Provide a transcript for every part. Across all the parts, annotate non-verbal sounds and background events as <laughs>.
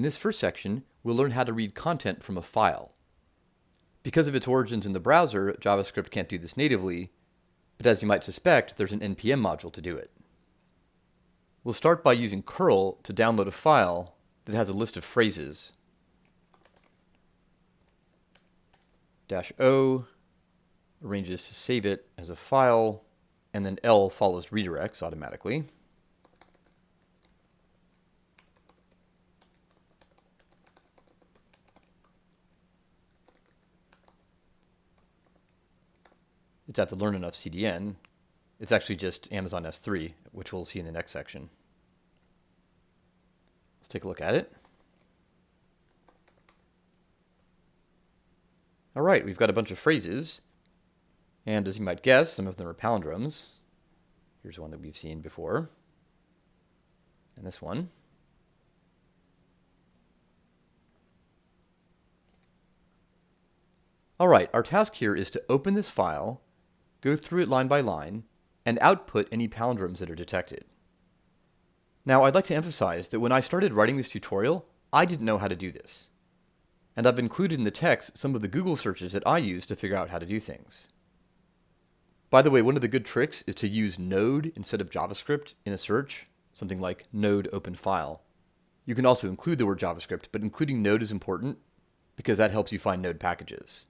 In this first section, we'll learn how to read content from a file. Because of its origins in the browser, JavaScript can't do this natively, but as you might suspect, there's an NPM module to do it. We'll start by using curl to download a file that has a list of phrases. Dash O arranges to save it as a file, and then L follows redirects automatically. It's at the Learn Enough CDN. It's actually just Amazon S3, which we'll see in the next section. Let's take a look at it. All right, we've got a bunch of phrases. And as you might guess, some of them are palindromes. Here's one that we've seen before. And this one. All right, our task here is to open this file go through it line by line, and output any palindromes that are detected. Now, I'd like to emphasize that when I started writing this tutorial, I didn't know how to do this. And I've included in the text some of the Google searches that I use to figure out how to do things. By the way, one of the good tricks is to use node instead of JavaScript in a search, something like node open file. You can also include the word JavaScript, but including node is important because that helps you find node packages.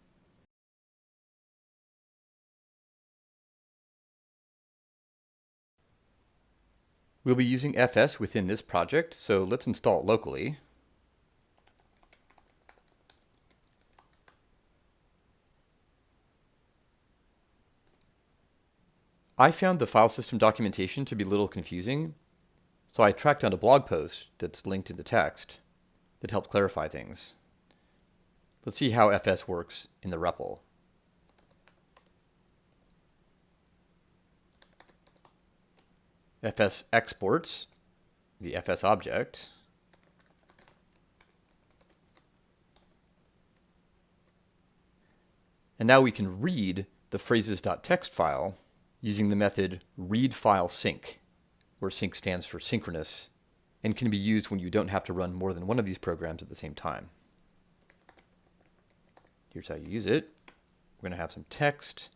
We'll be using FS within this project, so let's install it locally. I found the file system documentation to be a little confusing, so I tracked down a blog post that's linked in the text that helped clarify things. Let's see how FS works in the REPL. Fs exports the fs object. And now we can read the phrases.txt file using the method readFileSync, where sync stands for synchronous, and can be used when you don't have to run more than one of these programs at the same time. Here's how you use it. We're going to have some text,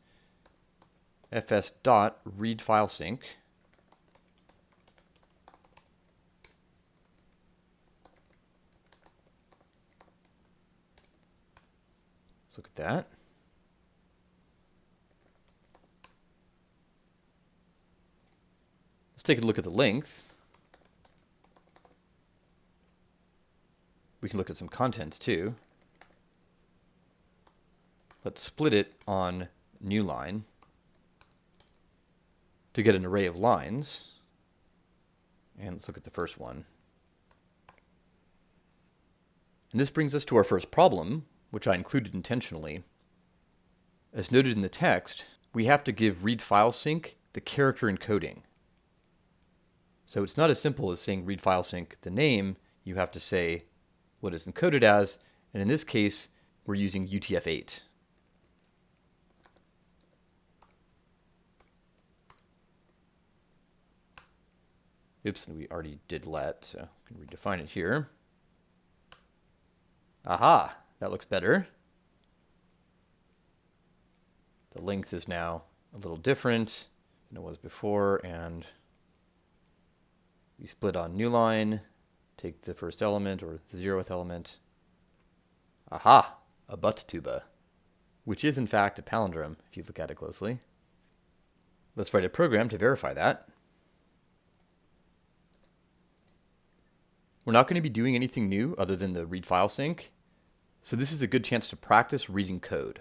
fs.readFileSync, Let's look at that. Let's take a look at the length. We can look at some contents too. Let's split it on new line to get an array of lines. And let's look at the first one. And this brings us to our first problem, which I included intentionally. As noted in the text, we have to give read file sync the character encoding. So it's not as simple as saying read file sync the name, you have to say what it's encoded as, and in this case, we're using UTF-8. Oops, and we already did let, so I can redefine it here. Aha! That looks better. The length is now a little different than it was before, and we split on new line, take the first element or the zeroth element. Aha, a butt tuba, which is in fact a palindrome if you look at it closely. Let's write a program to verify that. We're not going to be doing anything new other than the read file sync. So this is a good chance to practice reading code.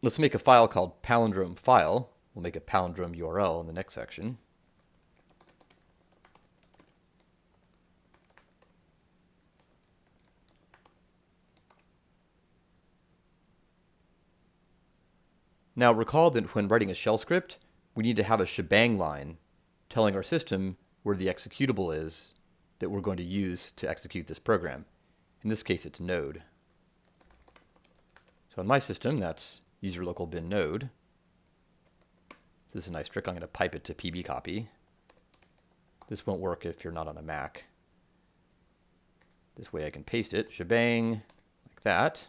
Let's make a file called palindrome file. We'll make a palindrome URL in the next section. Now recall that when writing a shell script, we need to have a shebang line telling our system where the executable is that we're going to use to execute this program. In this case, it's node. So in my system, that's user local bin node. This is a nice trick. I'm going to pipe it to pb copy. This won't work if you're not on a Mac. This way I can paste it, shebang, like that.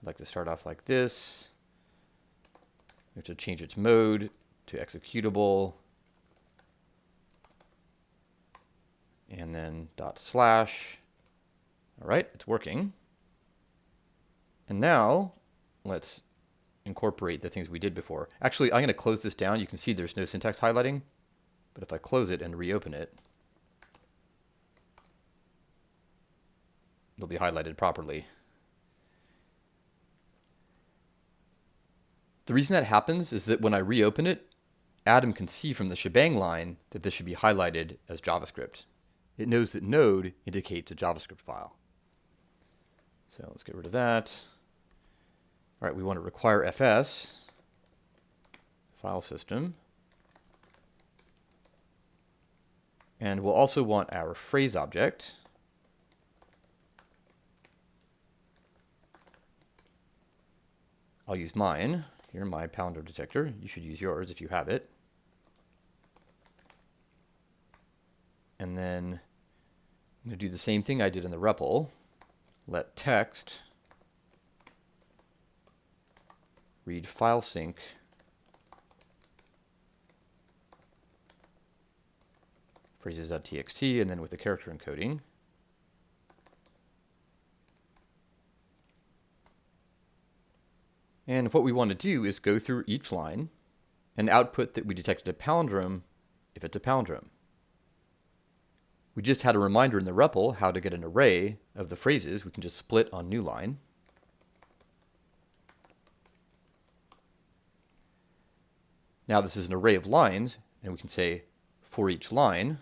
I'd like to start off like this. Have to change its mode to executable. And then dot slash. All right, it's working. And now let's incorporate the things we did before. Actually, I'm going to close this down. You can see there's no syntax highlighting. But if I close it and reopen it, it'll be highlighted properly. The reason that happens is that when I reopen it, Atom can see from the shebang line that this should be highlighted as JavaScript. It knows that node indicates a JavaScript file. So let's get rid of that. All right, we want to require FS, file system. And we'll also want our phrase object. I'll use mine. Here, my palindrome detector. You should use yours if you have it. And then I'm going to do the same thing I did in the REPL. Let text read file sync phrases.txt and then with the character encoding. And what we want to do is go through each line and output that we detected a palindrome if it's a palindrome. We just had a reminder in the REPL how to get an array of the phrases. We can just split on new line. Now this is an array of lines, and we can say for each line,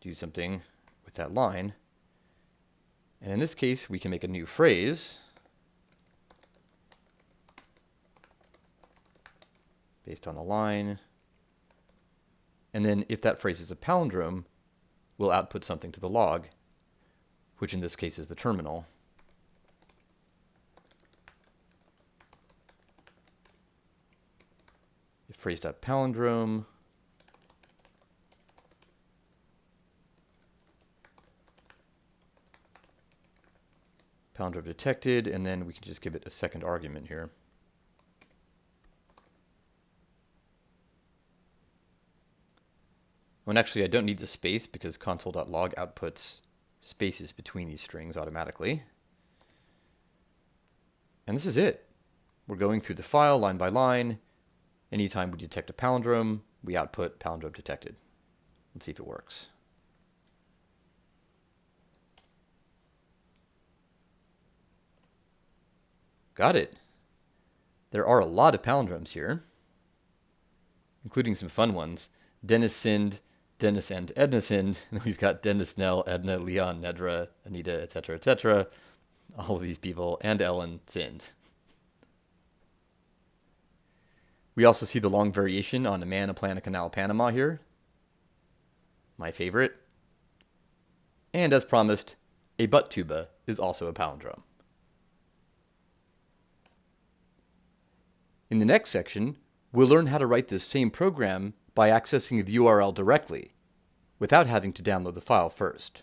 do something with that line. And in this case, we can make a new phrase based on the line. And then if that phrase is a palindrome, we'll output something to the log, which in this case is the terminal. If phrase.palindrome palindrome detected, and then we can just give it a second argument here. When actually I don't need the space because console.log outputs spaces between these strings automatically. And this is it. We're going through the file line by line. Anytime we detect a palindrome, we output palindrome detected. Let's see if it works. Got it. There are a lot of palindromes here, including some fun ones. Dennis sinned, Dennis and Edna sinned. <laughs> And we've got Dennis, Nell, Edna, Leon, Nedra, Anita, etc., etc. All of these people and Ellen sinned. We also see the long variation on a man, a plan, a canal, Panama here. My favorite. And as promised, a butt tuba is also a palindrome. In the next section, we'll learn how to write this same program by accessing the URL directly, without having to download the file first.